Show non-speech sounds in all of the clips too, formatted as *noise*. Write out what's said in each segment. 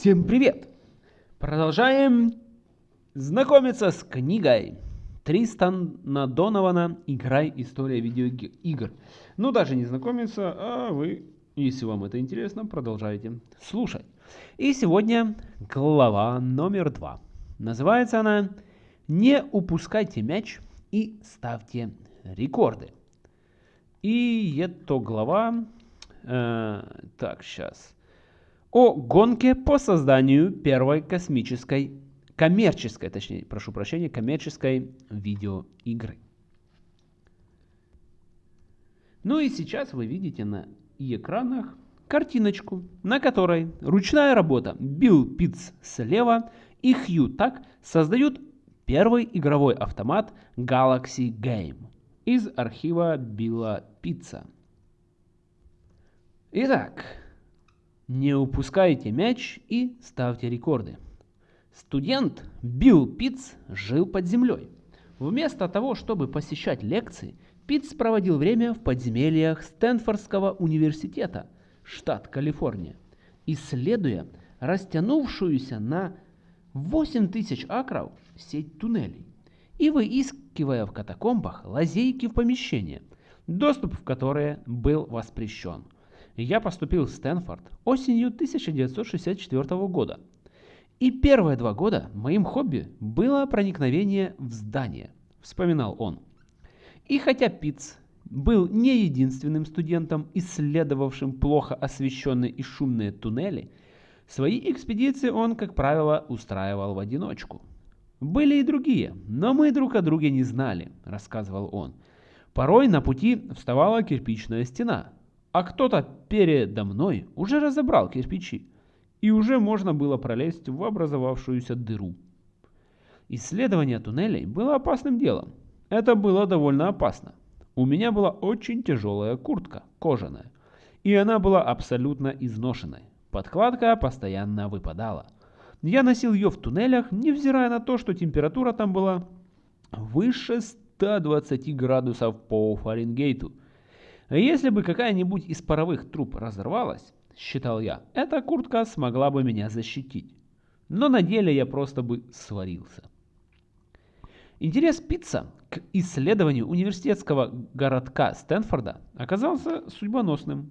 Всем привет! Продолжаем знакомиться с книгой Тристана Донована «Играй. История видеоигр». Ну, даже не знакомиться, а вы, если вам это интересно, продолжайте слушать. И сегодня глава номер два. Называется она «Не упускайте мяч и ставьте рекорды». И это глава... Э, так, сейчас о гонке по созданию первой космической, коммерческой, точнее, прошу прощения, коммерческой видеоигры. Ну и сейчас вы видите на экранах картиночку, на которой ручная работа Билл Питц слева и Хью Так создают первый игровой автомат Galaxy Game из архива Билла Питца. Итак, не упускайте мяч и ставьте рекорды. Студент Билл Питц жил под землей. Вместо того, чтобы посещать лекции, Питц проводил время в подземельях Стэнфордского университета, штат Калифорния, исследуя растянувшуюся на 8 тысяч акров сеть туннелей и выискивая в катакомбах лазейки в помещения, доступ в которые был воспрещен – я поступил в Стэнфорд осенью 1964 года. И первые два года моим хобби было проникновение в здание, вспоминал он. И хотя Питц был не единственным студентом, исследовавшим плохо освещенные и шумные туннели, свои экспедиции он, как правило, устраивал в одиночку. Были и другие, но мы друг о друге не знали, рассказывал он. Порой на пути вставала кирпичная стена, а кто-то передо мной уже разобрал кирпичи, и уже можно было пролезть в образовавшуюся дыру. Исследование туннелей было опасным делом. Это было довольно опасно. У меня была очень тяжелая куртка, кожаная, и она была абсолютно изношенной. Подкладка постоянно выпадала. Я носил ее в туннелях, невзирая на то, что температура там была выше 120 градусов по Фаренгейту – если бы какая-нибудь из паровых труб разорвалась, считал я, эта куртка смогла бы меня защитить. Но на деле я просто бы сварился. Интерес Питца к исследованию университетского городка Стэнфорда оказался судьбоносным.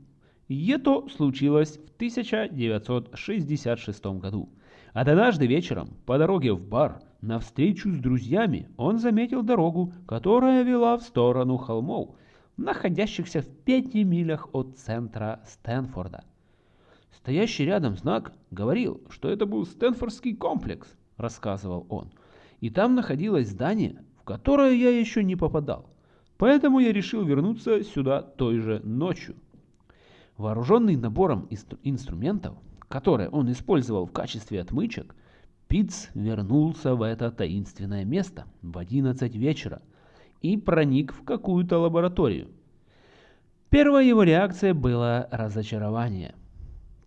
И это случилось в 1966 году. Однажды вечером по дороге в бар на встречу с друзьями он заметил дорогу, которая вела в сторону холмов, находящихся в пяти милях от центра Стэнфорда. Стоящий рядом знак говорил, что это был Стэнфордский комплекс, рассказывал он. И там находилось здание, в которое я еще не попадал. Поэтому я решил вернуться сюда той же ночью. Вооруженный набором инстру инструментов, которые он использовал в качестве отмычек, Питц вернулся в это таинственное место в 11 вечера – и проник в какую-то лабораторию. Первая его реакция была разочарование.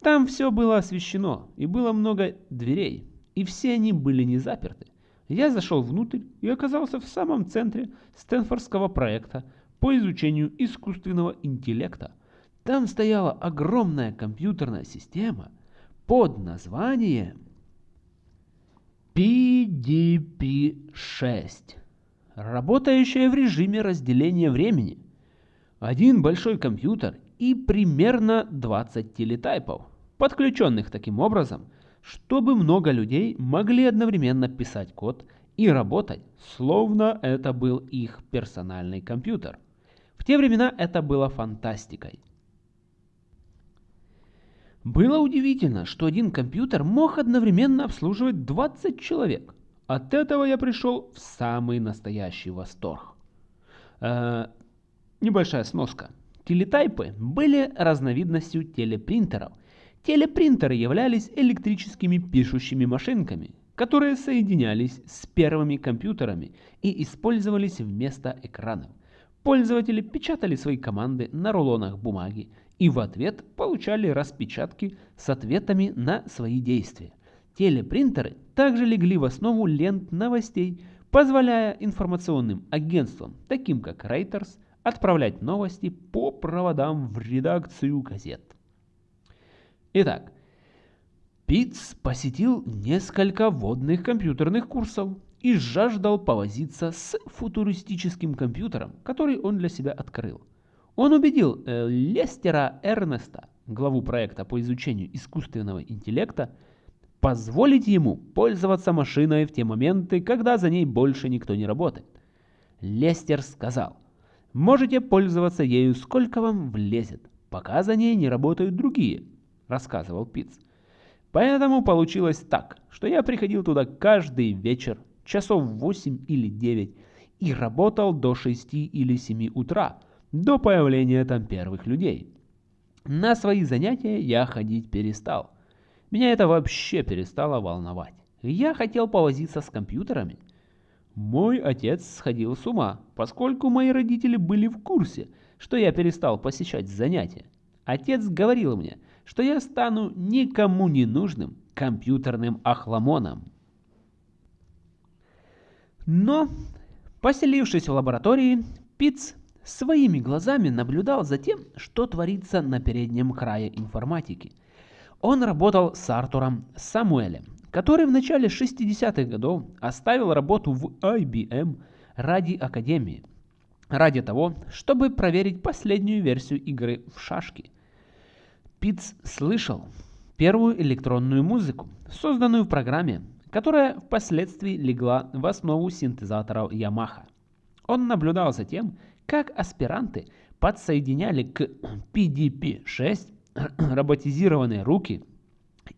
Там все было освещено, и было много дверей, и все они были не заперты. Я зашел внутрь и оказался в самом центре Стэнфордского проекта по изучению искусственного интеллекта. Там стояла огромная компьютерная система под названием PDP-6 работающая в режиме разделения времени. Один большой компьютер и примерно 20 телетайпов, подключенных таким образом, чтобы много людей могли одновременно писать код и работать, словно это был их персональный компьютер. В те времена это было фантастикой. Было удивительно, что один компьютер мог одновременно обслуживать 20 человек – от этого я пришел в самый настоящий восторг. Э, небольшая сноска. Телетайпы были разновидностью телепринтеров. Телепринтеры являлись электрическими пишущими машинками, которые соединялись с первыми компьютерами и использовались вместо экранов. Пользователи печатали свои команды на рулонах бумаги и в ответ получали распечатки с ответами на свои действия. Телепринтеры также легли в основу лент новостей, позволяя информационным агентствам, таким как Reuters, отправлять новости по проводам в редакцию газет. Итак, Питц посетил несколько водных компьютерных курсов и жаждал повозиться с футуристическим компьютером, который он для себя открыл. Он убедил э, Лестера Эрнеста, главу проекта по изучению искусственного интеллекта, позволить ему пользоваться машиной в те моменты, когда за ней больше никто не работает. Лестер сказал, можете пользоваться ею сколько вам влезет, пока за ней не работают другие, рассказывал Питц. Поэтому получилось так, что я приходил туда каждый вечер, часов 8 или 9, и работал до 6 или 7 утра, до появления там первых людей. На свои занятия я ходить перестал. Меня это вообще перестало волновать. Я хотел повозиться с компьютерами. Мой отец сходил с ума, поскольку мои родители были в курсе, что я перестал посещать занятия. Отец говорил мне, что я стану никому не нужным компьютерным охламоном. Но, поселившись в лаборатории, Питц своими глазами наблюдал за тем, что творится на переднем крае информатики. Он работал с Артуром Самуэлем, который в начале 60-х годов оставил работу в IBM ради Академии, ради того, чтобы проверить последнюю версию игры в шашки. Питц слышал первую электронную музыку, созданную в программе, которая впоследствии легла в основу синтезаторов Yamaha. Он наблюдал за тем, как аспиранты подсоединяли к PDP-6 *clears throat* роботизированные руки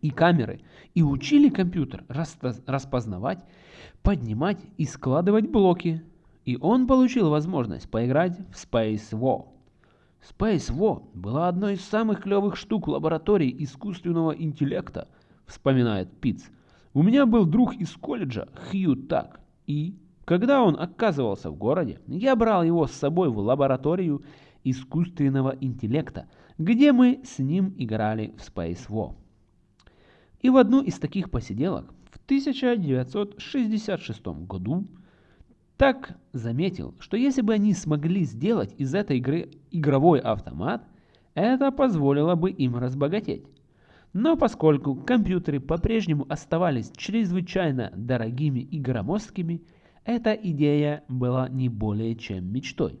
и камеры и учили компьютер распознавать, поднимать и складывать блоки. И он получил возможность поиграть в Space War. Space War была одной из самых клевых штук лаборатории искусственного интеллекта, вспоминает Питц. У меня был друг из колледжа Хью Так, и когда он оказывался в городе, я брал его с собой в лабораторию искусственного интеллекта, где мы с ним играли в Space War. И в одну из таких посиделок в 1966 году так заметил, что если бы они смогли сделать из этой игры игровой автомат, это позволило бы им разбогатеть. Но поскольку компьютеры по-прежнему оставались чрезвычайно дорогими и громоздкими, эта идея была не более чем мечтой.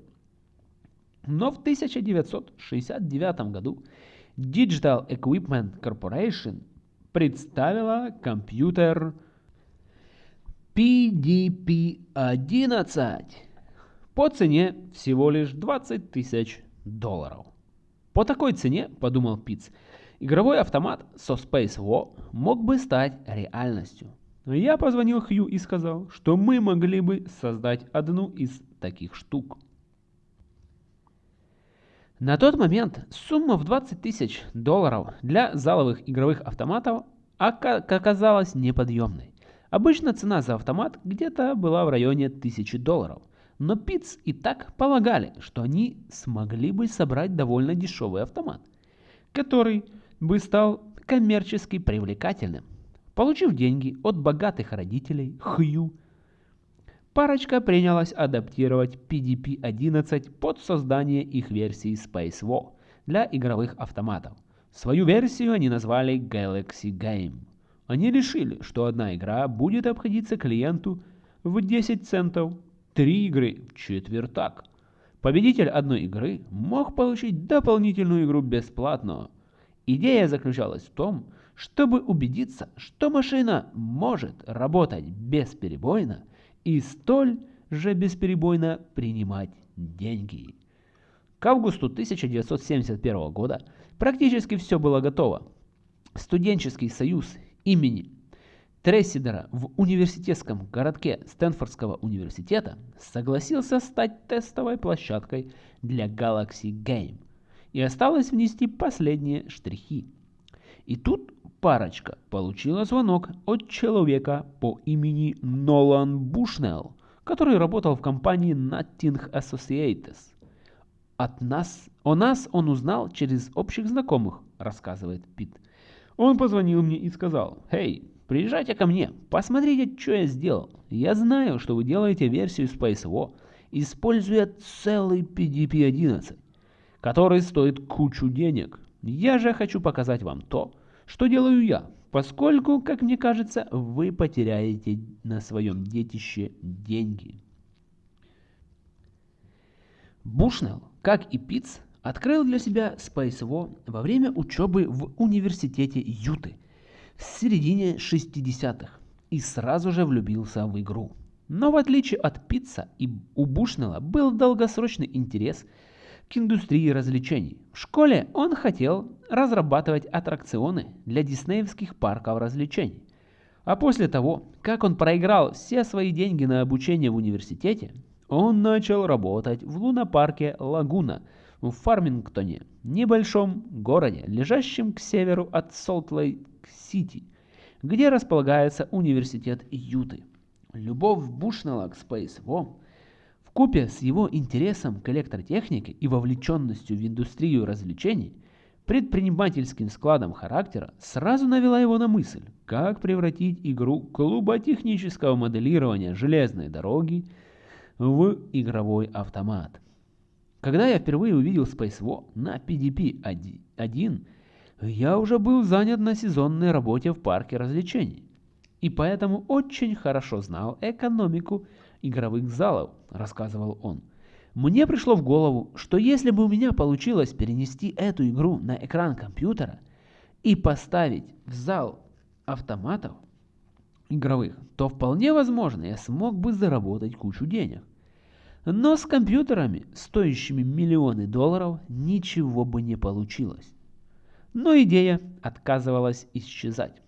Но в 1969 году Digital Equipment Corporation представила компьютер PDP-11 по цене всего лишь 20 тысяч долларов. По такой цене, подумал Питц, игровой автомат со Space War мог бы стать реальностью. Я позвонил Хью и сказал, что мы могли бы создать одну из таких штук. На тот момент сумма в 20 тысяч долларов для заловых игровых автоматов оказалась неподъемной. Обычно цена за автомат где-то была в районе 1000 долларов. Но Питц и так полагали, что они смогли бы собрать довольно дешевый автомат, который бы стал коммерчески привлекательным. Получив деньги от богатых родителей Хью, парочка принялась адаптировать PDP-11 под создание их версии Space для игровых автоматов. Свою версию они назвали Galaxy Game. Они решили, что одна игра будет обходиться клиенту в 10 центов, три игры в четвертак. Победитель одной игры мог получить дополнительную игру бесплатно. Идея заключалась в том, чтобы убедиться, что машина может работать бесперебойно и столь же бесперебойно принимать деньги. К августу 1971 года практически все было готово. Студенческий союз имени Трессидера в университетском городке Стэнфордского университета согласился стать тестовой площадкой для Galaxy Game и осталось внести последние штрихи. И тут парочка получила звонок от человека по имени Нолан Бушнелл, который работал в компании Nutting Associates. От нас, о нас он узнал через общих знакомых, рассказывает Пит. Он позвонил мне и сказал, «Хей, приезжайте ко мне, посмотрите, что я сделал. Я знаю, что вы делаете версию SpaceWo, используя целый PDP-11, который стоит кучу денег. Я же хочу показать вам то, что делаю я, поскольку, как мне кажется, вы потеряете на своем детище деньги. Бушнелл, как и Питц, открыл для себя Space во время учебы в университете Юты в середине 60-х и сразу же влюбился в игру. Но в отличие от Питца, и у Бушнелла был долгосрочный интерес к индустрии развлечений. В школе он хотел разрабатывать аттракционы для диснеевских парков развлечений. А после того, как он проиграл все свои деньги на обучение в университете, он начал работать в лунопарке Лагуна в Фармингтоне, небольшом городе, лежащем к северу от Солт-Лейк-Сити, где располагается университет Юты. Любовь Бушнелла к Space War в купе с его интересом к электротехнике и вовлеченностью в индустрию развлечений, предпринимательским складом характера сразу навела его на мысль, как превратить игру клуба технического моделирования железной дороги в игровой автомат. Когда я впервые увидел Space War на PDP-1, я уже был занят на сезонной работе в парке развлечений, и поэтому очень хорошо знал экономику игровых залов, рассказывал он. Мне пришло в голову, что если бы у меня получилось перенести эту игру на экран компьютера и поставить в зал автоматов игровых, то вполне возможно я смог бы заработать кучу денег. Но с компьютерами, стоящими миллионы долларов, ничего бы не получилось. Но идея отказывалась исчезать.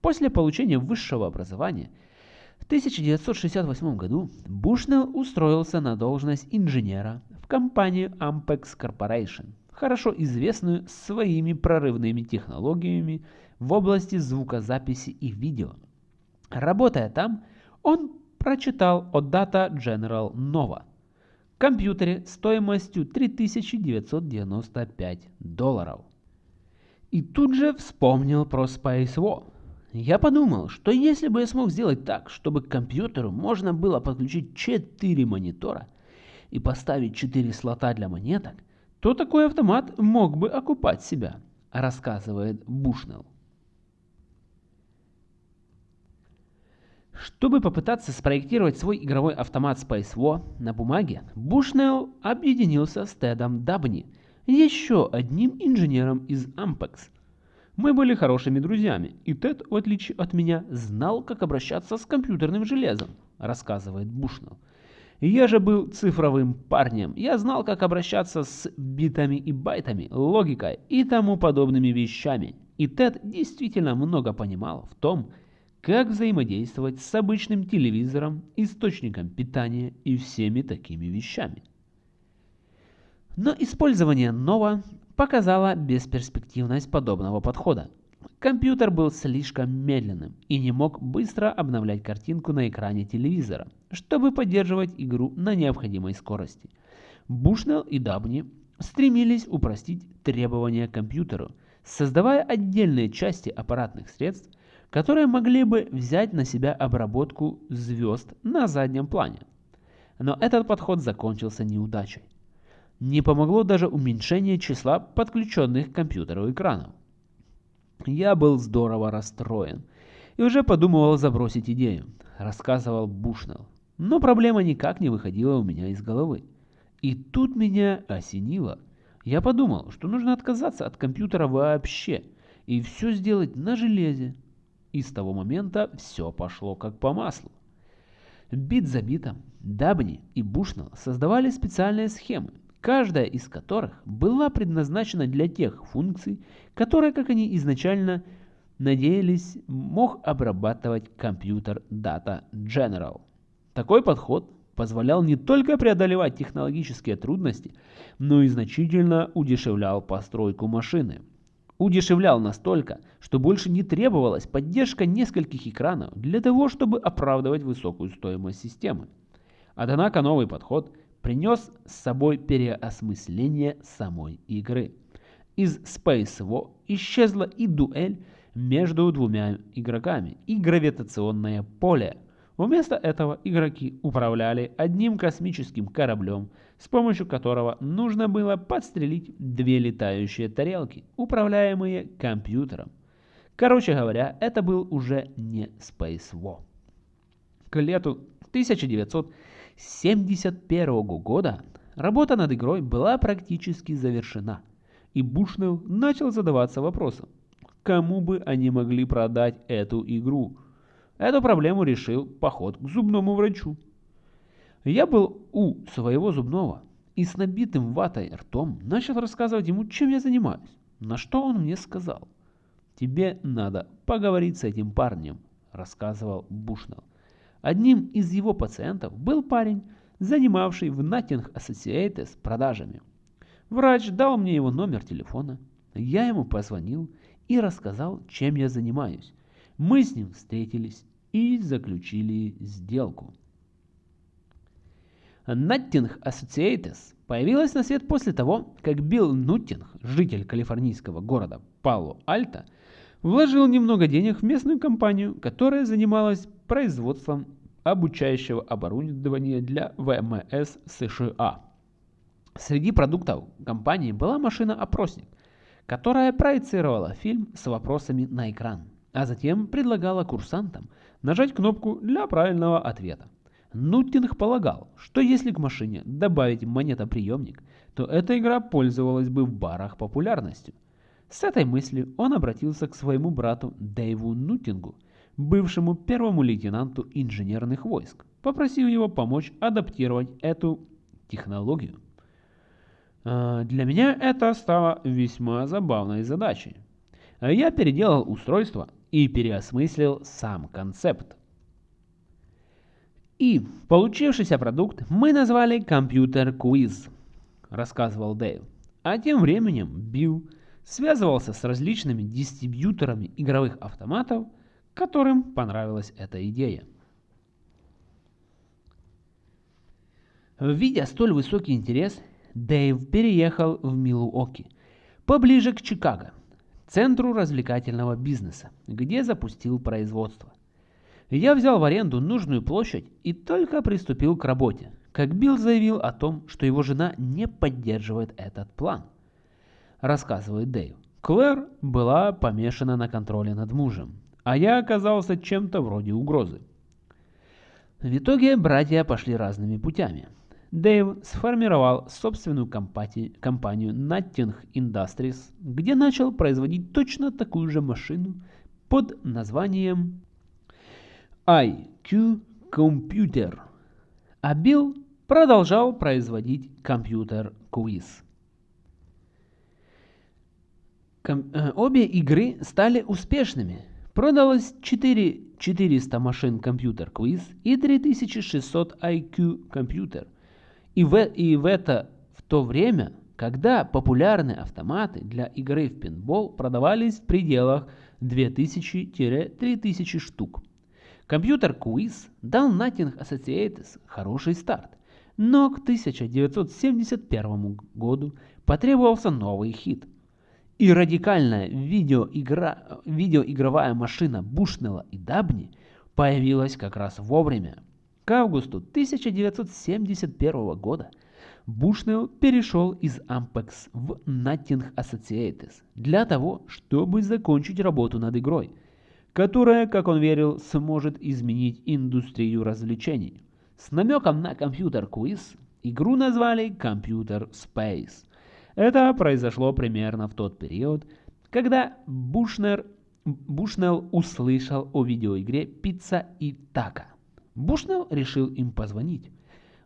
После получения высшего образования в 1968 году Бушнелл устроился на должность инженера в компанию Ampex Corporation, хорошо известную своими прорывными технологиями в области звукозаписи и видео. Работая там, он прочитал о Data General Nova – компьютере стоимостью 3995 долларов. И тут же вспомнил про Space War. Я подумал, что если бы я смог сделать так, чтобы к компьютеру можно было подключить 4 монитора и поставить 4 слота для монеток, то такой автомат мог бы окупать себя, рассказывает Бушнелл. Чтобы попытаться спроектировать свой игровой автомат Space War на бумаге, Бушнелл объединился с Тедом Дабни, еще одним инженером из Ampex. Мы были хорошими друзьями, и Тед, в отличие от меня, знал, как обращаться с компьютерным железом, рассказывает Бушнелл. Я же был цифровым парнем, я знал, как обращаться с битами и байтами, логикой и тому подобными вещами. И Тед действительно много понимал в том, как взаимодействовать с обычным телевизором, источником питания и всеми такими вещами. Но использование Nova показало бесперспективность подобного подхода. Компьютер был слишком медленным и не мог быстро обновлять картинку на экране телевизора, чтобы поддерживать игру на необходимой скорости. Бушнелл и Дабни стремились упростить требования к компьютеру, создавая отдельные части аппаратных средств, которые могли бы взять на себя обработку звезд на заднем плане. Но этот подход закончился неудачей. Не помогло даже уменьшение числа подключенных к компьютеру экранов. Я был здорово расстроен и уже подумывал забросить идею, рассказывал Бушнелл. Но проблема никак не выходила у меня из головы. И тут меня осенило. Я подумал, что нужно отказаться от компьютера вообще и все сделать на железе, и с того момента все пошло как по маслу. Бит за битом Дабни и Бушнелл создавали специальные схемы, каждая из которых была предназначена для тех функций, которые, как они изначально надеялись, мог обрабатывать компьютер Data General. Такой подход позволял не только преодолевать технологические трудности, но и значительно удешевлял постройку машины – удешевлял настолько, что больше не требовалась поддержка нескольких экранов для того, чтобы оправдывать высокую стоимость системы. Однако новый подход принес с собой переосмысление самой игры. Из Space War исчезла и дуэль между двумя игроками, и гравитационное поле. Вместо этого игроки управляли одним космическим кораблем – с помощью которого нужно было подстрелить две летающие тарелки, управляемые компьютером. Короче говоря, это был уже не Space War. К лету 1971 года работа над игрой была практически завершена, и Бушнелл начал задаваться вопросом, кому бы они могли продать эту игру. Эту проблему решил поход к зубному врачу. Я был у своего зубного и с набитым ватой ртом начал рассказывать ему, чем я занимаюсь. На что он мне сказал. «Тебе надо поговорить с этим парнем», – рассказывал Бушнелл. Одним из его пациентов был парень, занимавший в Nothing Associates продажами. Врач дал мне его номер телефона. Я ему позвонил и рассказал, чем я занимаюсь. Мы с ним встретились и заключили сделку. Nothing Associates появилась на свет после того, как Билл Нуттинг, житель калифорнийского города Пало-Альто, вложил немного денег в местную компанию, которая занималась производством обучающего оборудования для ВМС США. Среди продуктов компании была машина-опросник, которая проецировала фильм с вопросами на экран, а затем предлагала курсантам нажать кнопку для правильного ответа. Нуттинг полагал, что если к машине добавить монетоприемник, то эта игра пользовалась бы в барах популярностью. С этой мыслью он обратился к своему брату Дэйву Нуттингу, бывшему первому лейтенанту инженерных войск, попросив его помочь адаптировать эту технологию. А, для меня это стало весьма забавной задачей. Я переделал устройство и переосмыслил сам концепт. И получившийся продукт мы назвали компьютер квиз, рассказывал Дэйв. А тем временем Билл связывался с различными дистрибьюторами игровых автоматов, которым понравилась эта идея. Видя столь высокий интерес, Дэйв переехал в Милуоки, поближе к Чикаго, центру развлекательного бизнеса, где запустил производство. Я взял в аренду нужную площадь и только приступил к работе, как Билл заявил о том, что его жена не поддерживает этот план. Рассказывает Дэйв. Клэр была помешана на контроле над мужем, а я оказался чем-то вроде угрозы. В итоге братья пошли разными путями. Дэйв сформировал собственную компанию, Nutting Industries, где начал производить точно такую же машину под названием IQ Computer, а Билл продолжал производить компьютер обе игры стали успешными. Продалось 4 400 машин компьютер Quiz и 3600 IQ компьютер. И в, и в это в то время, когда популярные автоматы для игры в пинбол продавались в пределах 2000-3000 штук. Компьютер Quiz дал Nothing Associates хороший старт, но к 1971 году потребовался новый хит. И радикальная видеоигра, видеоигровая машина Бушнелла и Дабни появилась как раз вовремя. К августу 1971 года Бушнелл перешел из Ampex в Nothing Associates для того, чтобы закончить работу над игрой – которая, как он верил, сможет изменить индустрию развлечений. С намеком на компьютер-квиз игру назвали Computer Space. Это произошло примерно в тот период, когда Бушнер, Бушнелл услышал о видеоигре «Пицца и Така». Бушнелл решил им позвонить.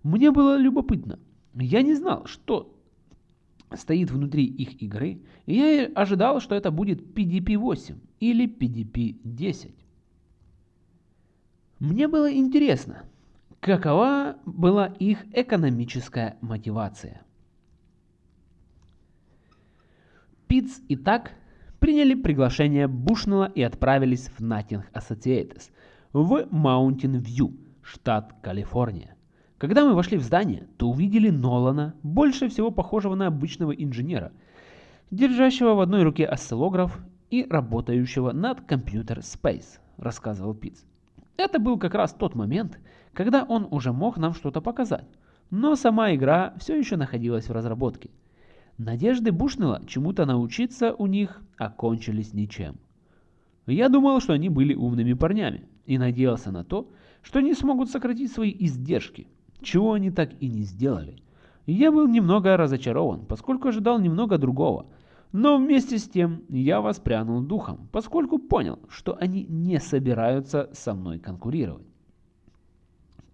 Мне было любопытно. Я не знал, что стоит внутри их игры, и я ожидал, что это будет PDP-8 или PDP-10. Мне было интересно, какова была их экономическая мотивация. Питц и так приняли приглашение Бушнелла и отправились в Nothing Associates в Mountain View, штат Калифорния. Когда мы вошли в здание, то увидели Нолана, больше всего похожего на обычного инженера, держащего в одной руке осциллограф и работающего над компьютер Space, рассказывал Питц. Это был как раз тот момент, когда он уже мог нам что-то показать, но сама игра все еще находилась в разработке. Надежды Бушнелла чему-то научиться у них окончились ничем. Я думал, что они были умными парнями и надеялся на то, что они смогут сократить свои издержки, чего они так и не сделали. Я был немного разочарован, поскольку ожидал немного другого, но вместе с тем я воспрянул духом, поскольку понял, что они не собираются со мной конкурировать.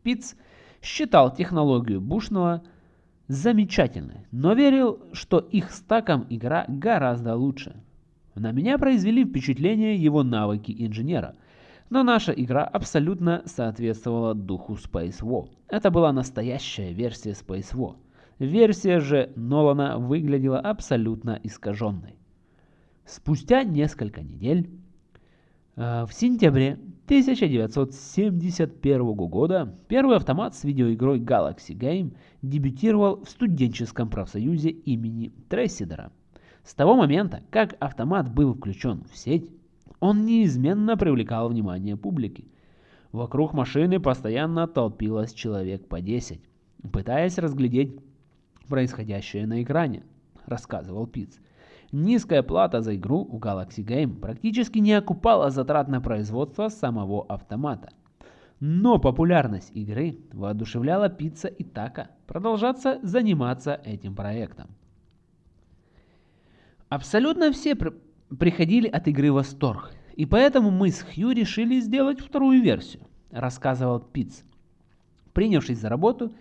Питц считал технологию Бушного замечательной, но верил, что их стаком игра гораздо лучше. На меня произвели впечатление его навыки инженера, но наша игра абсолютно соответствовала духу Space War. Это была настоящая версия Space War. Версия же Нолана выглядела абсолютно искаженной. Спустя несколько недель, э, в сентябре 1971 года, первый автомат с видеоигрой Galaxy Game дебютировал в студенческом профсоюзе имени Трейсидера. С того момента, как автомат был включен в сеть, он неизменно привлекал внимание публики. Вокруг машины постоянно толпилось человек по 10, пытаясь разглядеть происходящее на экране, рассказывал Питц. Низкая плата за игру у Galaxy Game практически не окупала затрат на производство самого автомата. Но популярность игры воодушевляла Пицца и Така продолжаться заниматься этим проектом. Абсолютно все при приходили от игры в восторг, и поэтому мы с Хью решили сделать вторую версию, рассказывал Питц. Принявшись за работу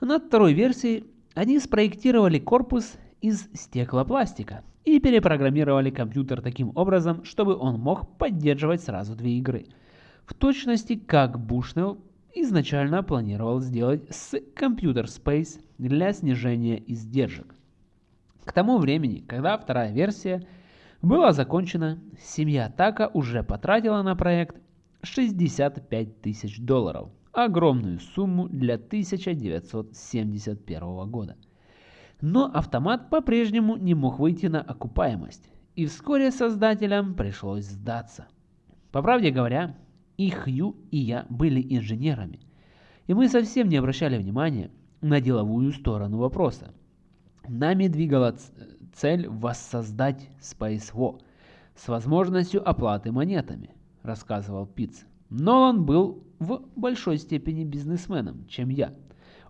над второй версией, они спроектировали корпус из стеклопластика и перепрограммировали компьютер таким образом, чтобы он мог поддерживать сразу две игры. В точности, как Бушнелл изначально планировал сделать с Computer Space для снижения издержек. К тому времени, когда вторая версия была закончена, семья Така уже потратила на проект 65 тысяч долларов – огромную сумму для 1971 года. Но автомат по-прежнему не мог выйти на окупаемость, и вскоре создателям пришлось сдаться. По правде говоря, и Хью, и я были инженерами, и мы совсем не обращали внимания на деловую сторону вопроса. Нами двигала цель воссоздать Space War с возможностью оплаты монетами, рассказывал Питц. Нолан был в большой степени бизнесменом, чем я.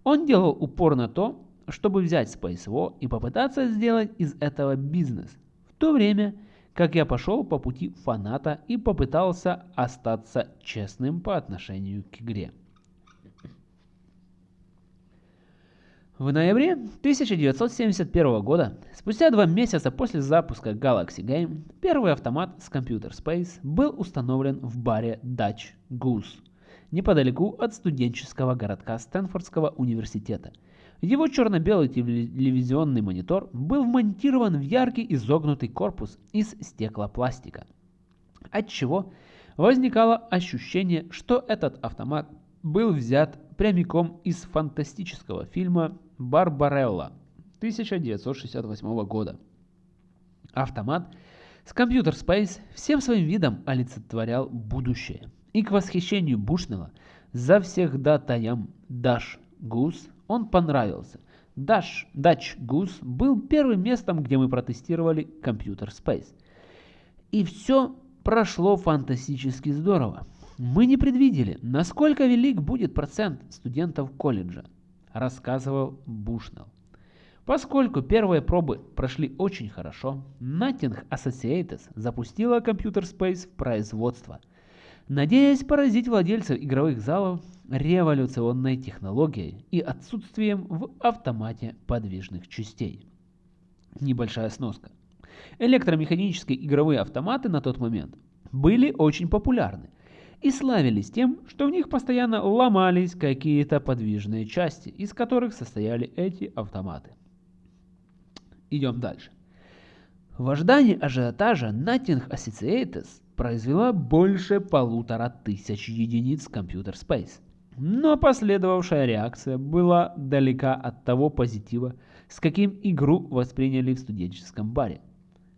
Он делал упор на то, чтобы взять Space War и попытаться сделать из этого бизнес, в то время как я пошел по пути фаната и попытался остаться честным по отношению к игре. В ноябре 1971 года, спустя два месяца после запуска Galaxy Game, первый автомат с Computer Space был установлен в баре Dutch Goose, неподалеку от студенческого городка Стэнфордского университета. Его черно-белый телевизионный монитор был вмонтирован в яркий изогнутый корпус из стеклопластика, отчего возникало ощущение, что этот автомат был взят прямиком из фантастического фильма Барбарелла 1968 года. Автомат с Computer Space всем своим видом олицетворял будущее. И к восхищению Бушнелла за всех датаям Dash Goose он понравился. Dash, Dutch Goose был первым местом, где мы протестировали Computer Space. И все прошло фантастически здорово. Мы не предвидели, насколько велик будет процент студентов колледжа рассказывал Бушнелл. Поскольку первые пробы прошли очень хорошо, Notting Associates запустила Computer Space в производство, надеясь поразить владельцев игровых залов революционной технологией и отсутствием в автомате подвижных частей. Небольшая сноска. Электромеханические игровые автоматы на тот момент были очень популярны, и славились тем, что в них постоянно ломались какие-то подвижные части, из которых состояли эти автоматы. Идем дальше. В ожидании ажиотажа Nothing Associates произвела больше полутора тысяч единиц Computer Space. Но последовавшая реакция была далека от того позитива, с каким игру восприняли в студенческом баре.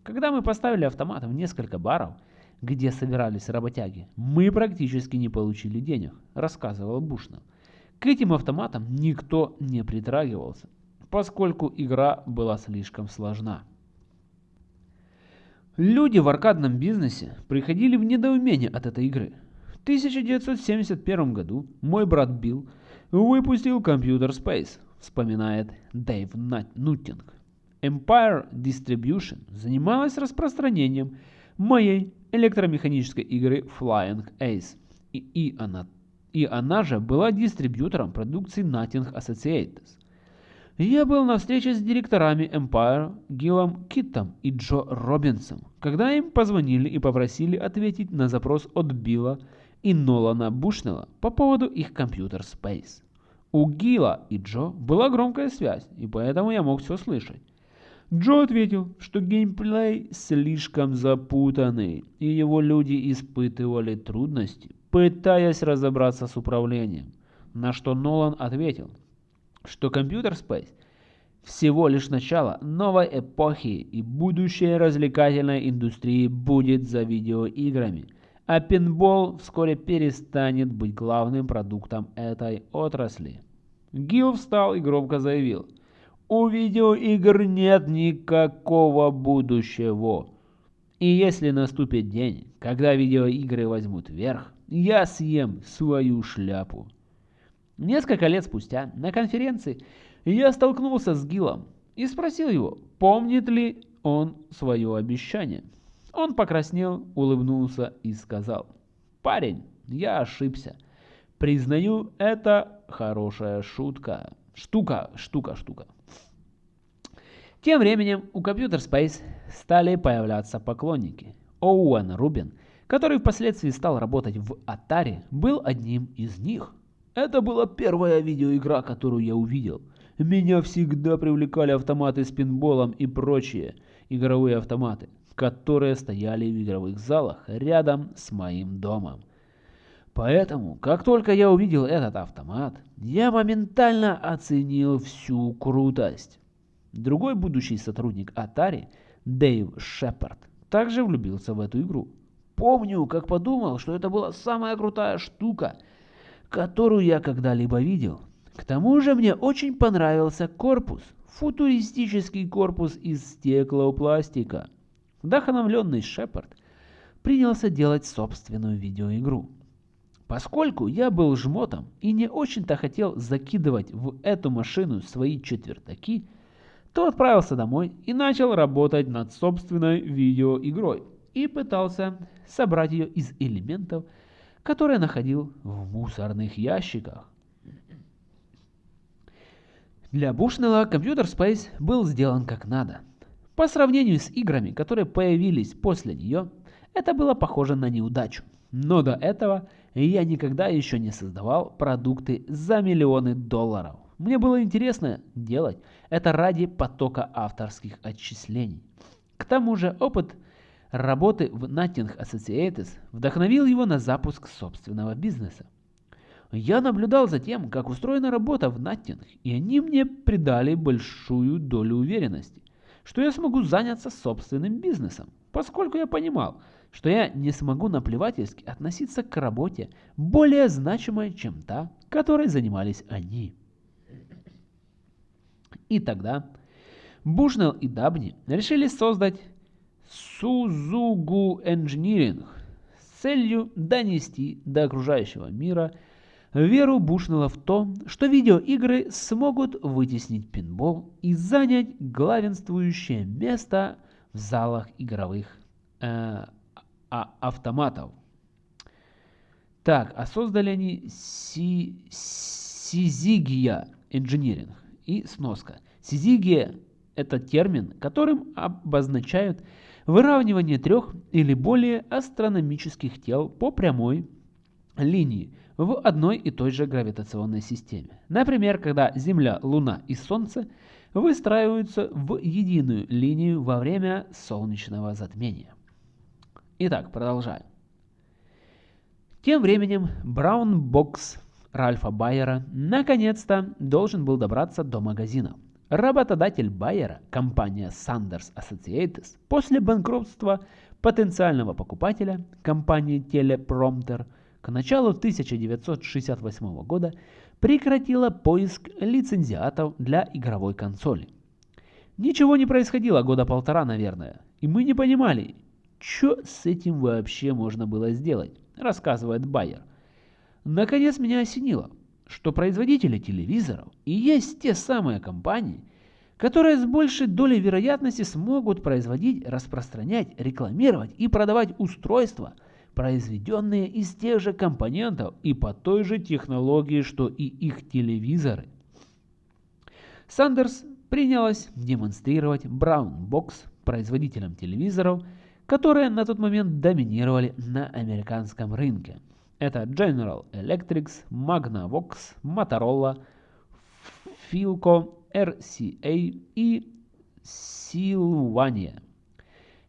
Когда мы поставили автомат в несколько баров, где собирались работяги, мы практически не получили денег, рассказывал Бушнов. К этим автоматам никто не притрагивался, поскольку игра была слишком сложна. Люди в аркадном бизнесе приходили в недоумение от этой игры. В 1971 году мой брат Билл выпустил Computer Space, вспоминает Дэйв Нуттинг. Empire Distribution занималась распространением моей электромеханической игры Flying Ace, и, и, она, и она же была дистрибьютором продукции Nothing Associates. Я был на встрече с директорами Empire Гиллом Киттом и Джо Робинсом, когда им позвонили и попросили ответить на запрос от Билла и Нолана Бушнелла по поводу их компьютер Space. У Гила и Джо была громкая связь, и поэтому я мог все слышать. Джо ответил, что геймплей слишком запутанный, и его люди испытывали трудности, пытаясь разобраться с управлением. На что Нолан ответил, что компьютер Space всего лишь начало новой эпохи и будущее развлекательной индустрии будет за видеоиграми, а пинбол вскоре перестанет быть главным продуктом этой отрасли. Гил встал и громко заявил – у видеоигр нет никакого будущего. И если наступит день, когда видеоигры возьмут верх, я съем свою шляпу. Несколько лет спустя на конференции я столкнулся с Гилом и спросил его, помнит ли он свое обещание. Он покраснел, улыбнулся и сказал, «Парень, я ошибся. Признаю, это хорошая шутка. Штука, штука, штука». Тем временем у Computer Space стали появляться поклонники. Оуэн Рубин, который впоследствии стал работать в Atari, был одним из них. Это была первая видеоигра, которую я увидел. Меня всегда привлекали автоматы с пинболом и прочие игровые автоматы, которые стояли в игровых залах рядом с моим домом. Поэтому, как только я увидел этот автомат, я моментально оценил всю крутость. Другой будущий сотрудник Atari, Дэйв Шепард, также влюбился в эту игру. Помню, как подумал, что это была самая крутая штука, которую я когда-либо видел. К тому же мне очень понравился корпус, футуристический корпус из стеклопластика. Вдохновленный Шепард принялся делать собственную видеоигру. Поскольку я был жмотом и не очень-то хотел закидывать в эту машину свои четвертаки, то отправился домой и начал работать над собственной видеоигрой и пытался собрать ее из элементов, которые находил в мусорных ящиках. Для Бушнелла компьютер Space был сделан как надо. По сравнению с играми, которые появились после нее, это было похоже на неудачу. Но до этого я никогда еще не создавал продукты за миллионы долларов. Мне было интересно делать это ради потока авторских отчислений. К тому же опыт работы в Nothing Associates вдохновил его на запуск собственного бизнеса. Я наблюдал за тем, как устроена работа в Nothing, и они мне придали большую долю уверенности, что я смогу заняться собственным бизнесом, поскольку я понимал, что я не смогу наплевательски относиться к работе более значимой, чем та, которой занимались они. И тогда Бушнелл и Дабни решили создать Сузугу Engineering с целью донести до окружающего мира веру Бушнелла в то, что видеоигры смогут вытеснить пинбол и занять главенствующее место в залах игровых э, а, автоматов. Так, а создали они Си, Сизигия Engineering. И сноска. Сизигия – это термин, которым обозначают выравнивание трех или более астрономических тел по прямой линии в одной и той же гравитационной системе. Например, когда Земля, Луна и Солнце выстраиваются в единую линию во время солнечного затмения. Итак, продолжаем. Тем временем Браун Бокс Ральфа Байера наконец-то должен был добраться до магазина. Работодатель Байера, компания Sanders Associates, после банкротства потенциального покупателя, компании Teleprompter, к началу 1968 года прекратила поиск лицензиатов для игровой консоли. Ничего не происходило года полтора, наверное, и мы не понимали, что с этим вообще можно было сделать, рассказывает Байер. Наконец меня осенило, что производители телевизоров и есть те самые компании, которые с большей долей вероятности смогут производить, распространять, рекламировать и продавать устройства, произведенные из тех же компонентов и по той же технологии, что и их телевизоры. Сандерс принялась демонстрировать Brown Box производителям телевизоров, которые на тот момент доминировали на американском рынке. Это General Electric, Magnavox, Motorola, Philco, RCA и Sylvania.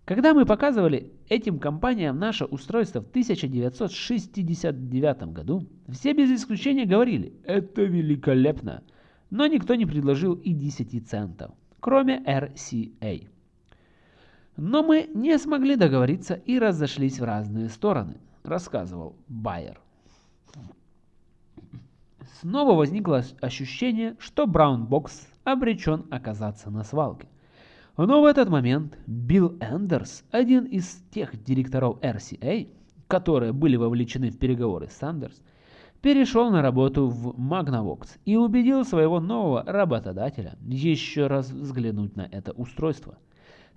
Когда мы показывали этим компаниям наше устройство в 1969 году, все без исключения говорили «это великолепно», но никто не предложил и 10 центов, кроме RCA. Но мы не смогли договориться и разошлись в разные стороны, рассказывал Байер. Снова возникло ощущение, что Brown Box обречен оказаться на свалке. Но в этот момент Билл Эндерс, один из тех директоров RCA, которые были вовлечены в переговоры с Сандерс, перешел на работу в Magnavox и убедил своего нового работодателя еще раз взглянуть на это устройство.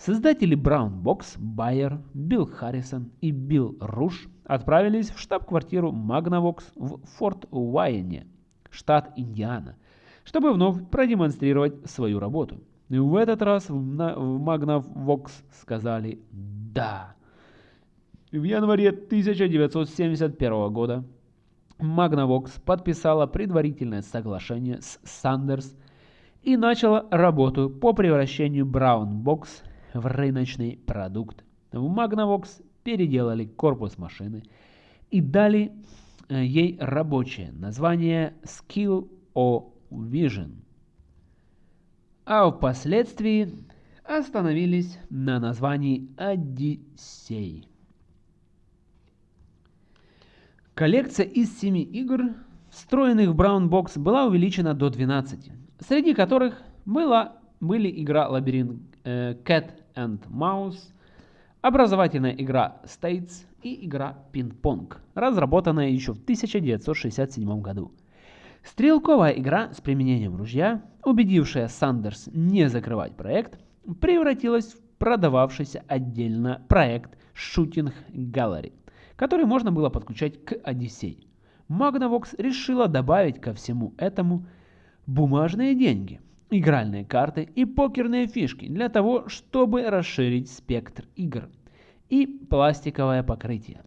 Создатели Brown Box, Байер, Билл Харрисон и Билл Руш отправились в штаб-квартиру Magnavox в Форт Уайене, штат Индиана, чтобы вновь продемонстрировать свою работу. В этот раз в Magnavox сказали «да». В январе 1971 года Magnavox подписала предварительное соглашение с Sanders и начала работу по превращению Brown Box в рыночный продукт. В Magnavox переделали корпус машины и дали э, ей рабочее название Skill O Vision. А впоследствии остановились на названии Odyssey. Коллекция из 7 игр, встроенных в Brown Box, была увеличена до 12, среди которых была, были игра Лабиринт э, Cat and Mouse, образовательная игра States и игра Pong, разработанная еще в 1967 году. Стрелковая игра с применением ружья, убедившая Сандерс не закрывать проект, превратилась в продававшийся отдельно проект Shooting Gallery который можно было подключать к Odyssey. Magnavox решила добавить ко всему этому бумажные деньги, игральные карты и покерные фишки для того, чтобы расширить спектр игр, и пластиковое покрытие,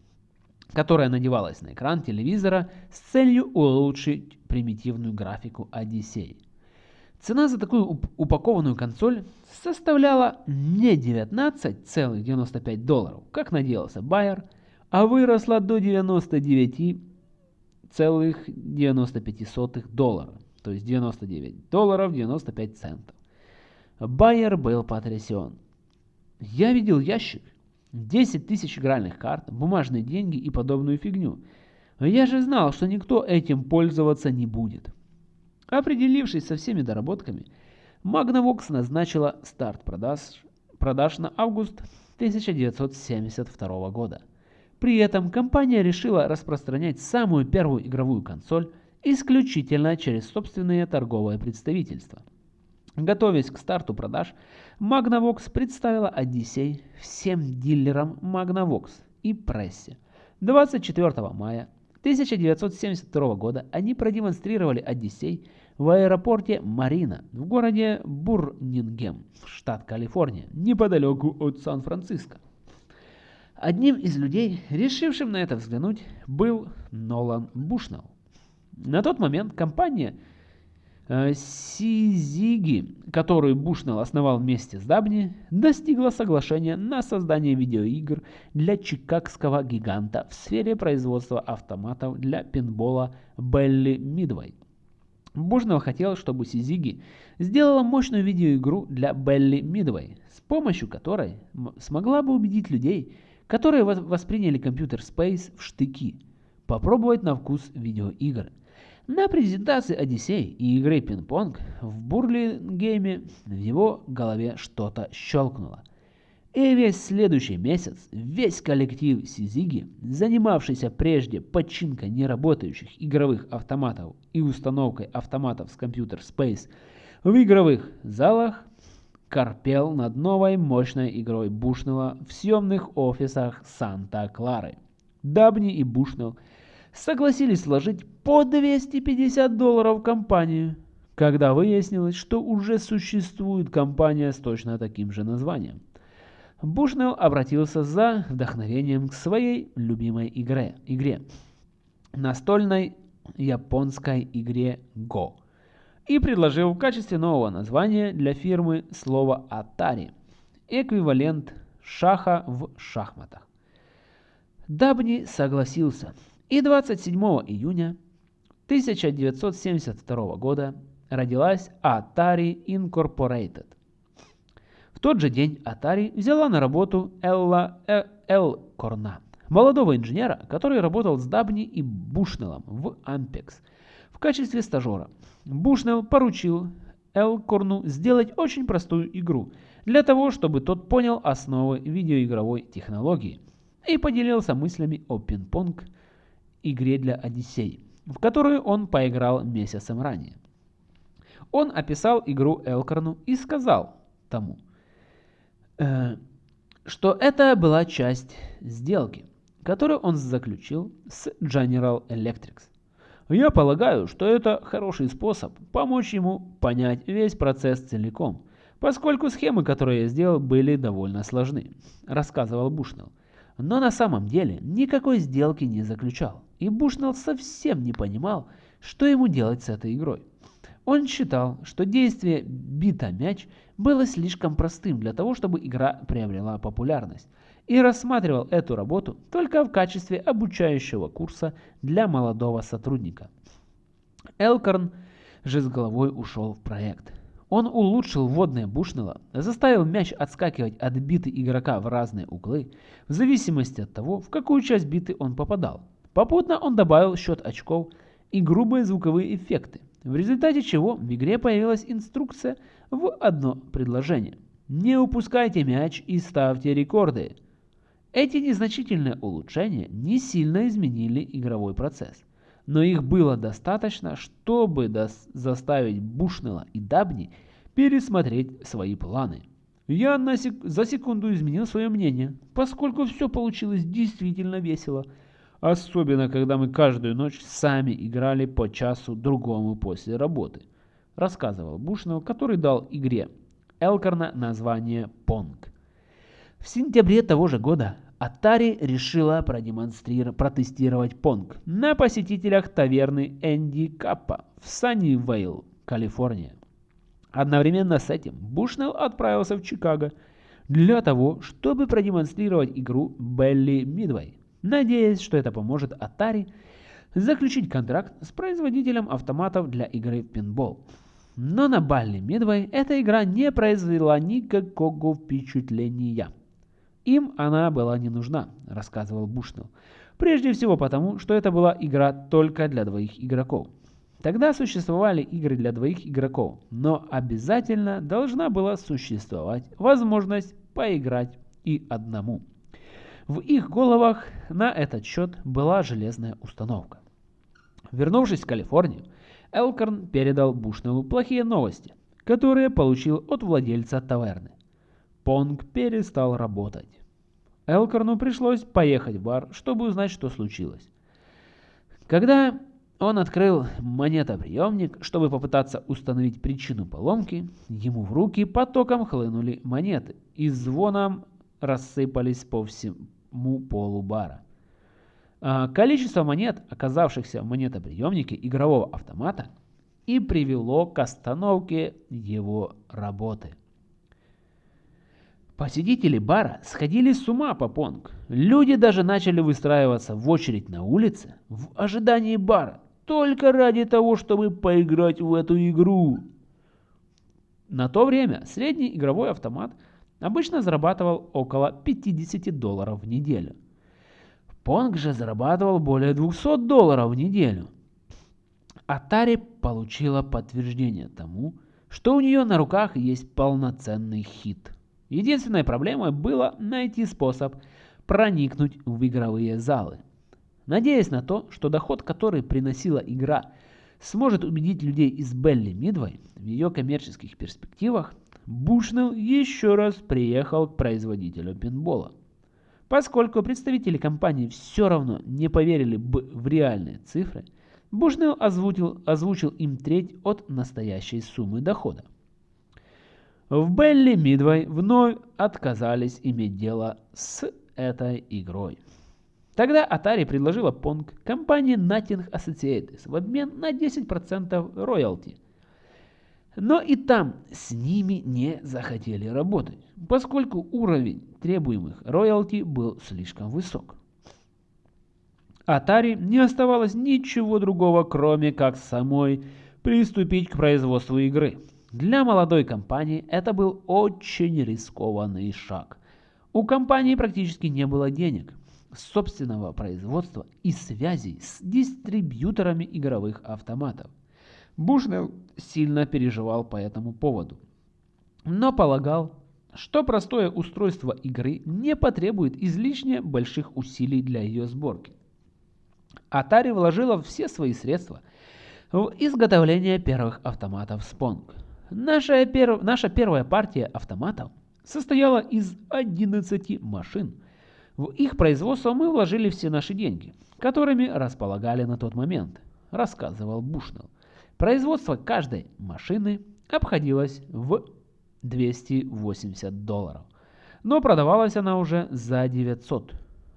которое надевалось на экран телевизора с целью улучшить примитивную графику Odyssey. Цена за такую упакованную консоль составляла не 19,95 долларов, как надеялся Байер, а выросла до 99,95 доллара, то есть 99 долларов 95 центов. Байер был потрясен. Я видел ящик, 10 тысяч игральных карт, бумажные деньги и подобную фигню. Я же знал, что никто этим пользоваться не будет. Определившись со всеми доработками, Magnavox назначила старт продаж, продаж на август 1972 года. При этом компания решила распространять самую первую игровую консоль исключительно через собственные торговые представительства. Готовясь к старту продаж, Magnavox представила Odyssey всем дилерам Magnavox и прессе. 24 мая 1972 года они продемонстрировали Odyssey в аэропорте Марина в городе Бурнингем, штат Калифорния, неподалеку от Сан-Франциско. Одним из людей, решившим на это взглянуть, был Нолан Бушнелл. На тот момент компания э, Сизиги, которую Бушнелл основал вместе с Дабни, достигла соглашения на создание видеоигр для чикагского гиганта в сфере производства автоматов для пинбола Белли Мидвей. Бушнелл хотел, чтобы Сизиги сделала мощную видеоигру для Белли Мидвей, с помощью которой смогла бы убедить людей, которые восприняли компьютер Space в штыки, попробовать на вкус видеоигр. На презентации Одиссей и игры пинг-понг в Бурлингейме в его голове что-то щелкнуло. И весь следующий месяц весь коллектив Сизиги, занимавшийся прежде починкой неработающих игровых автоматов и установкой автоматов с компьютер Space в игровых залах, корпел над новой мощной игрой Бушнелла в съемных офисах Санта-Клары. Дабни и Бушнелл согласились вложить по 250 долларов в компанию, когда выяснилось, что уже существует компания с точно таким же названием. Бушнелл обратился за вдохновением к своей любимой игре, игре настольной японской игре Go и предложил в качестве нового названия для фирмы слово Atari, эквивалент шаха в шахматах. Дабни согласился, и 27 июня 1972 года родилась Atari Incorporated. В тот же день Atari взяла на работу Элла э, Эл Корна, молодого инженера, который работал с Дабни и Бушнеллом в Ampex в качестве стажера. Бушнелл поручил Элкорну сделать очень простую игру, для того, чтобы тот понял основы видеоигровой технологии и поделился мыслями о пинг-понг игре для Одиссей, в которую он поиграл месяцем ранее. Он описал игру Элкорну и сказал тому, э, что это была часть сделки, которую он заключил с General Electric. Я полагаю, что это хороший способ помочь ему понять весь процесс целиком, поскольку схемы, которые я сделал, были довольно сложны, рассказывал Бушнелл. Но на самом деле никакой сделки не заключал, и Бушнелл совсем не понимал, что ему делать с этой игрой. Он считал, что действие «бита мяч» было слишком простым для того, чтобы игра приобрела популярность, и рассматривал эту работу только в качестве обучающего курса для молодого сотрудника. Элкорн же с головой ушел в проект. Он улучшил водное Бушнелла, заставил мяч отскакивать от биты игрока в разные углы, в зависимости от того, в какую часть биты он попадал. Попутно он добавил счет очков и грубые звуковые эффекты, в результате чего в игре появилась инструкция в одно предложение. Не упускайте мяч и ставьте рекорды. Эти незначительные улучшения не сильно изменили игровой процесс, но их было достаточно, чтобы заставить Бушнелла и Дабни пересмотреть свои планы. Я на сек за секунду изменил свое мнение, поскольку все получилось действительно весело, особенно когда мы каждую ночь сами играли по часу другому после работы, рассказывал Бушнелл, который дал игре Элкорна название Понг. В сентябре того же года Atari решила продемонстрировать, протестировать Pong на посетителях таверны Энди Каппа в Саннивейл, Калифорния. Одновременно с этим Бушнелл отправился в Чикаго для того, чтобы продемонстрировать игру Белли Мидвей, надеясь, что это поможет Atari заключить контракт с производителем автоматов для игры в пинбол. Но на Балли Мидвей эта игра не произвела никакого впечатления. Им она была не нужна, рассказывал Бушнелл. Прежде всего потому, что это была игра только для двоих игроков. Тогда существовали игры для двоих игроков, но обязательно должна была существовать возможность поиграть и одному. В их головах на этот счет была железная установка. Вернувшись в Калифорнию, Элкорн передал Бушнеллу плохие новости, которые получил от владельца таверны. Понг перестал работать. Элкорну пришлось поехать в бар, чтобы узнать, что случилось. Когда он открыл монетоприемник, чтобы попытаться установить причину поломки, ему в руки потоком хлынули монеты и звоном рассыпались по всему полу бара. А количество монет, оказавшихся в монетоприемнике игрового автомата, и привело к остановке его работы. Посетители бара сходили с ума по понг. Люди даже начали выстраиваться в очередь на улице в ожидании бара, только ради того, чтобы поиграть в эту игру. На то время средний игровой автомат обычно зарабатывал около 50 долларов в неделю. Понг же зарабатывал более 200 долларов в неделю. Atari получила подтверждение тому, что у нее на руках есть полноценный хит – Единственной проблемой было найти способ проникнуть в игровые залы. Надеясь на то, что доход, который приносила игра, сможет убедить людей из Белли Мидвей в ее коммерческих перспективах, Бушнелл еще раз приехал к производителю пинбола. Поскольку представители компании все равно не поверили бы в реальные цифры, Бушнелл озвучил, озвучил им треть от настоящей суммы дохода. В Белли Мидвей вновь отказались иметь дело с этой игрой. Тогда Atari предложила Pong компании Nothing Associates в обмен на 10% роялти. Но и там с ними не захотели работать, поскольку уровень требуемых роялти был слишком высок. Atari не оставалось ничего другого, кроме как самой приступить к производству игры. Для молодой компании это был очень рискованный шаг. У компании практически не было денег, собственного производства и связей с дистрибьюторами игровых автоматов. Бушнелл сильно переживал по этому поводу, но полагал, что простое устройство игры не потребует излишне больших усилий для ее сборки. Atari вложила все свои средства в изготовление первых автоматов Spong. Наша, пер... Наша первая партия автоматов состояла из 11 машин. В их производство мы вложили все наши деньги, которыми располагали на тот момент, рассказывал Бушнелл. Производство каждой машины обходилось в 280 долларов, но продавалась она уже за 900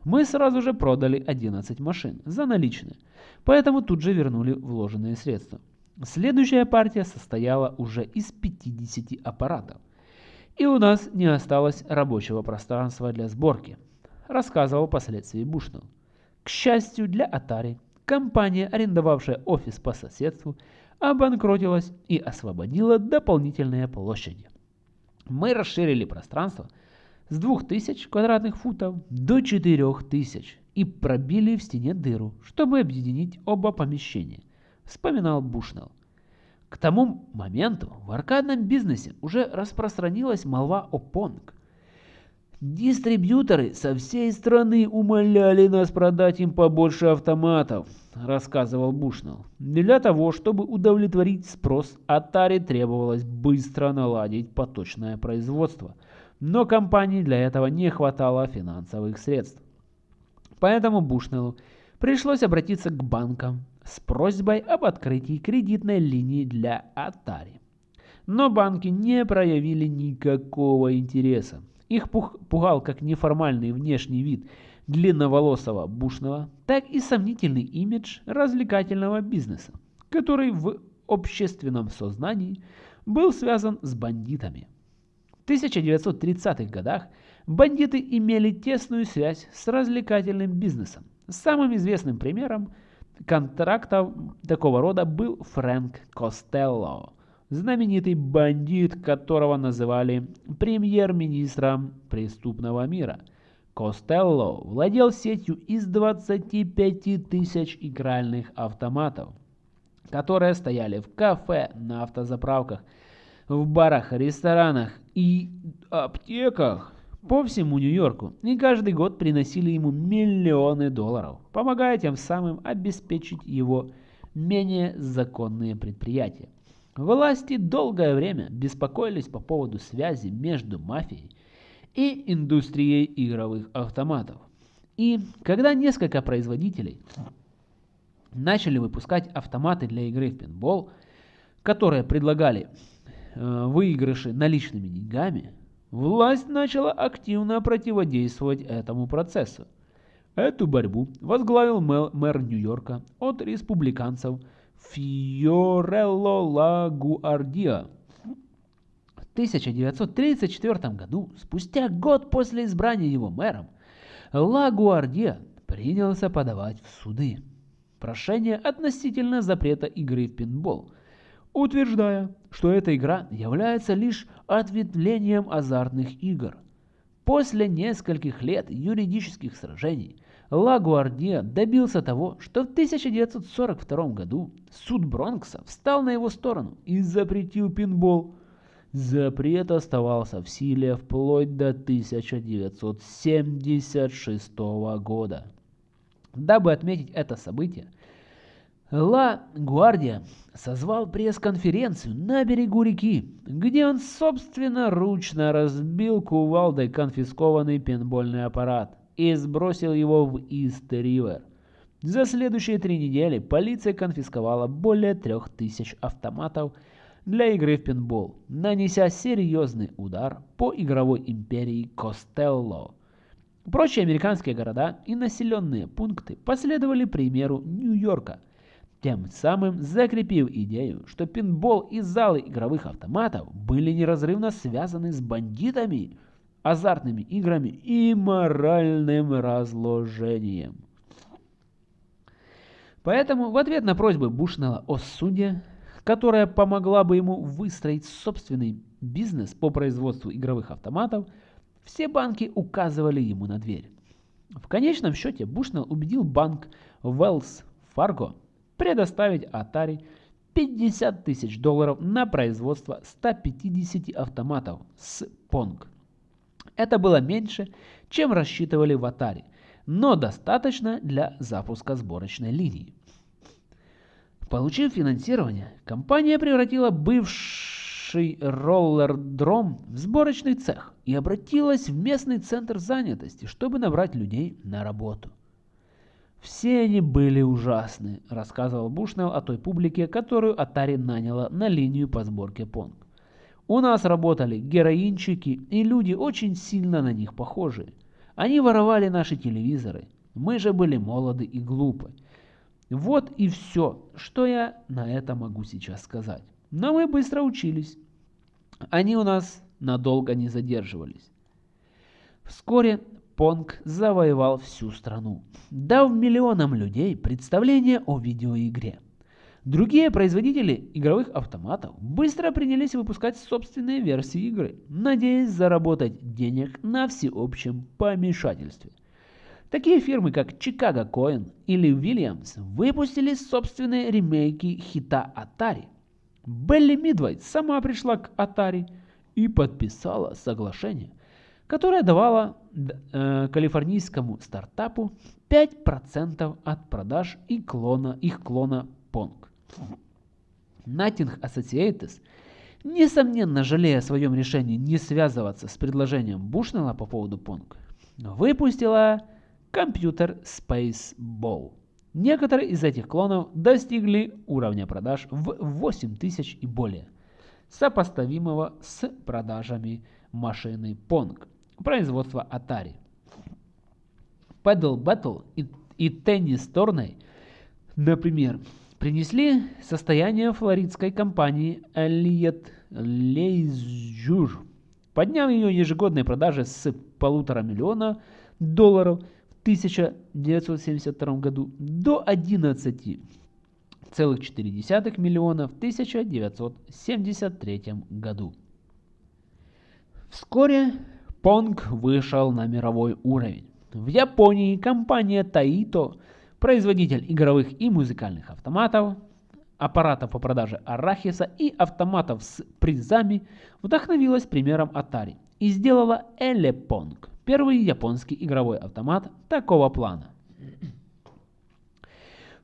мы сразу же продали 11 машин за наличные, поэтому тут же вернули вложенные средства. Следующая партия состояла уже из 50 аппаратов. И у нас не осталось рабочего пространства для сборки, рассказывал впоследствии Бушнелл. К счастью для Atari, компания, арендовавшая офис по соседству, обанкротилась и освободила дополнительные площади. Мы расширили пространство – с 2000 квадратных футов до 4000 и пробили в стене дыру, чтобы объединить оба помещения, вспоминал Бушнелл. К тому моменту в аркадном бизнесе уже распространилась молва о Понг. Дистрибьюторы со всей страны умоляли нас продать им побольше автоматов, рассказывал Бушнелл. Для того, чтобы удовлетворить спрос, Atari требовалось быстро наладить поточное производство – но компании для этого не хватало финансовых средств. Поэтому Бушнеллу пришлось обратиться к банкам с просьбой об открытии кредитной линии для Atari. Но банки не проявили никакого интереса. Их пугал как неформальный внешний вид длинноволосого Бушнелла, так и сомнительный имидж развлекательного бизнеса, который в общественном сознании был связан с бандитами. 1930-х годах бандиты имели тесную связь с развлекательным бизнесом. Самым известным примером контрактов такого рода был Фрэнк Костелло, знаменитый бандит, которого называли премьер-министром преступного мира. Костелло владел сетью из 25 тысяч игральных автоматов, которые стояли в кафе, на автозаправках, в барах, ресторанах и аптеках по всему Нью-Йорку и каждый год приносили ему миллионы долларов, помогая тем самым обеспечить его менее законные предприятия. Власти долгое время беспокоились по поводу связи между мафией и индустрией игровых автоматов. И когда несколько производителей начали выпускать автоматы для игры в пинбол, которые предлагали Э, выигрыши наличными деньгами, власть начала активно противодействовать этому процессу. Эту борьбу возглавил мэр Нью-Йорка от республиканцев Фьорелло Лагуардиа. В 1934 году, спустя год после избрания его мэром, Лагуардиа принялся подавать в суды прошение относительно запрета игры в пинбол – утверждая, что эта игра является лишь ответвлением азартных игр. После нескольких лет юридических сражений Лагуардия добился того, что в 1942 году суд Бронкса встал на его сторону и запретил пинбол. Запрет оставался в силе вплоть до 1976 года. Дабы отметить это событие, Ла Гвардия созвал пресс-конференцию на берегу реки, где он собственноручно разбил кувалдой конфискованный пенбольный аппарат и сбросил его в Ист-Ривер. За следующие три недели полиция конфисковала более трех тысяч автоматов для игры в пинбол, нанеся серьезный удар по игровой империи Костелло. Прочие американские города и населенные пункты последовали примеру Нью-Йорка – тем самым закрепив идею, что пинбол и залы игровых автоматов были неразрывно связаны с бандитами, азартными играми и моральным разложением. Поэтому в ответ на просьбы Бушнелла о суде, которая помогла бы ему выстроить собственный бизнес по производству игровых автоматов, все банки указывали ему на дверь. В конечном счете Бушнелл убедил банк Wells Fargo предоставить Atari 50 тысяч долларов на производство 150 автоматов с Pong. Это было меньше, чем рассчитывали в Atari, но достаточно для запуска сборочной линии. Получив финансирование, компания превратила бывший роллердром в сборочный цех и обратилась в местный центр занятости, чтобы набрать людей на работу. Все они были ужасны, рассказывал Бушнелл о той публике, которую Atari наняла на линию по сборке Понг. У нас работали героинчики и люди очень сильно на них похожие. Они воровали наши телевизоры. Мы же были молоды и глупы. Вот и все, что я на это могу сейчас сказать. Но мы быстро учились. Они у нас надолго не задерживались. Вскоре Понг завоевал всю страну, дав миллионам людей представление о видеоигре. Другие производители игровых автоматов быстро принялись выпускать собственные версии игры, надеясь заработать денег на всеобщем помешательстве. Такие фирмы, как Chicago Coin или Williams, выпустили собственные ремейки хита Atari. Белли Мидвайт сама пришла к Atari и подписала соглашение, которая давала э, калифорнийскому стартапу 5% от продаж и клона, их клона Pong. Nothing Associates, несомненно жалея о своем решении не связываться с предложением Бушнелла по поводу Pong, выпустила компьютер Space Ball. Некоторые из этих клонов достигли уровня продаж в 8000 и более, сопоставимого с продажами машины Pong производства Atari. Paddle Battle и, и Tennis Tourney, например, принесли состояние флоридской компании Elliott Leisure, подняв ее ежегодные продажи с полутора миллиона долларов в 1972 году до 11,4 миллиона в 1973 году. Вскоре Понг вышел на мировой уровень. В Японии компания Taito, производитель игровых и музыкальных автоматов, аппаратов по продаже арахиса и автоматов с призами, вдохновилась примером Atari и сделала Elepong, первый японский игровой автомат такого плана.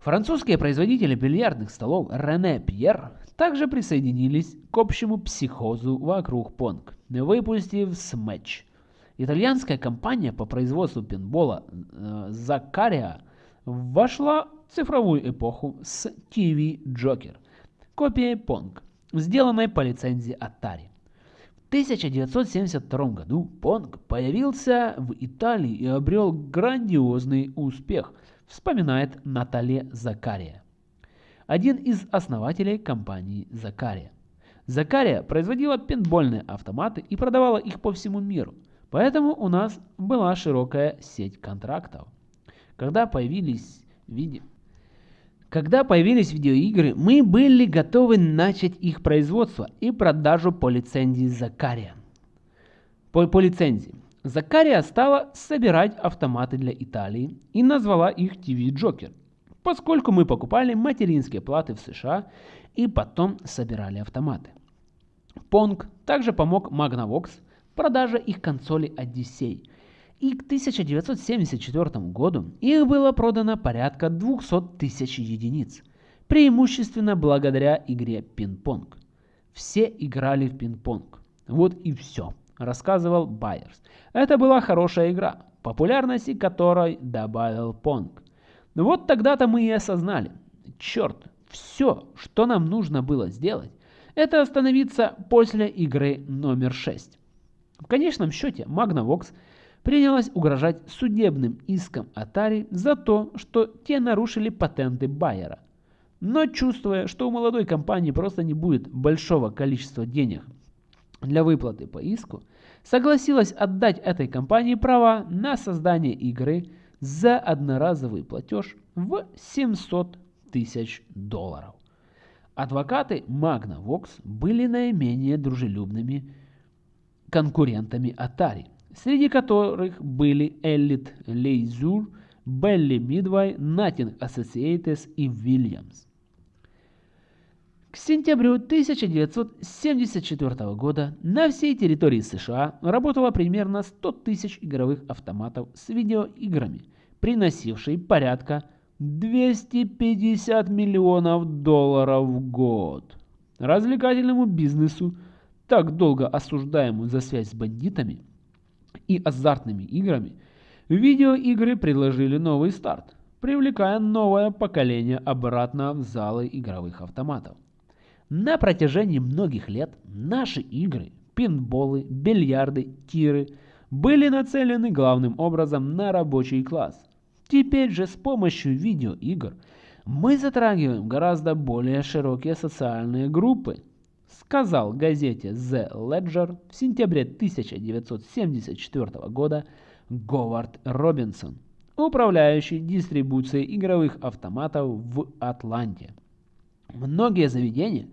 Французские производители бильярдных столов Рене Пьер также присоединились к общему психозу вокруг Pong, выпустив Smash – Итальянская компания по производству пинбола Закария вошла в цифровую эпоху с TV Joker, копией Pong, сделанной по лицензии Atari. В 1972 году Pong появился в Италии и обрел грандиозный успех, вспоминает Наталья Закария, один из основателей компании Закария. Закария производила пинбольные автоматы и продавала их по всему миру – Поэтому у нас была широкая сеть контрактов. Когда появились виде... Когда появились видеоигры, мы были готовы начать их производство и продажу по лицензии Закария. По, по лицензии. Закария стала собирать автоматы для Италии и назвала их TV Joker, поскольку мы покупали материнские платы в США и потом собирали автоматы. Понг также помог Magnavox в продаже их консоли Odyssey. И к 1974 году их было продано порядка 200 тысяч единиц, преимущественно благодаря игре пинг-понг. Все играли в пинг-понг. Вот и все, рассказывал Байерс. Это была хорошая игра, популярности которой добавил понг. Вот тогда-то мы и осознали, черт, все, что нам нужно было сделать, это остановиться после игры номер 6. В конечном счете Magnavox принялась угрожать судебным иском Atari за то, что те нарушили патенты Байера. Но чувствуя, что у молодой компании просто не будет большого количества денег для выплаты по иску, согласилась отдать этой компании права на создание игры за одноразовый платеж в 700 тысяч долларов. Адвокаты Magnavox были наименее дружелюбными конкурентами Atari, среди которых были Elite Leisure, Belly Midway, Nothing Associates и Williams. К сентябрю 1974 года на всей территории США работало примерно 100 тысяч игровых автоматов с видеоиграми, приносившие порядка 250 миллионов долларов в год. Развлекательному бизнесу, так долго осуждаемому за связь с бандитами и азартными играми, видеоигры предложили новый старт, привлекая новое поколение обратно в залы игровых автоматов. На протяжении многих лет наши игры, пинболы, бильярды, тиры были нацелены главным образом на рабочий класс – Теперь же с помощью видеоигр мы затрагиваем гораздо более широкие социальные группы, сказал газете The Ledger в сентябре 1974 года Говард Робинсон, управляющий дистрибуцией игровых автоматов в Атланте. Многие заведения,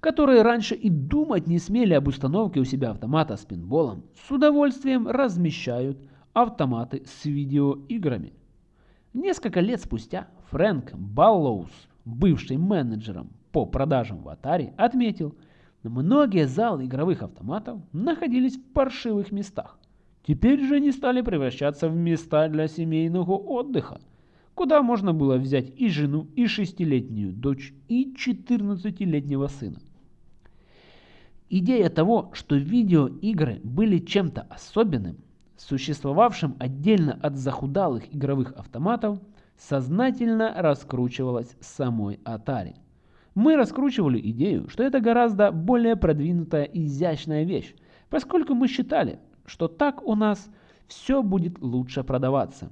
которые раньше и думать не смели об установке у себя автомата с пинболом, с удовольствием размещают автоматы с видеоиграми. Несколько лет спустя Фрэнк Баллоус, бывший менеджером по продажам в Atari, отметил, что многие залы игровых автоматов находились в паршивых местах. Теперь же они стали превращаться в места для семейного отдыха, куда можно было взять и жену, и шестилетнюю дочь, и 14-летнего сына. Идея того, что видеоигры были чем-то особенным, существовавшим отдельно от захудалых игровых автоматов, сознательно раскручивалась самой Atari. Мы раскручивали идею, что это гораздо более продвинутая и изящная вещь, поскольку мы считали, что так у нас все будет лучше продаваться,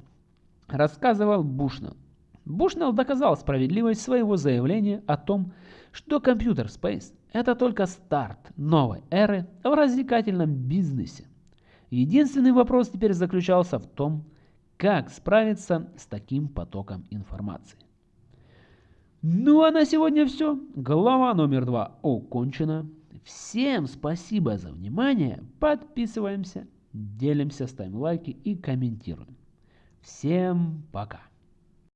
рассказывал Бушнелл. Бушнелл доказал справедливость своего заявления о том, что компьютер Space – это только старт новой эры в развлекательном бизнесе. Единственный вопрос теперь заключался в том, как справиться с таким потоком информации. Ну а на сегодня все. Глава номер два окончена. Всем спасибо за внимание. Подписываемся, делимся, ставим лайки и комментируем. Всем пока.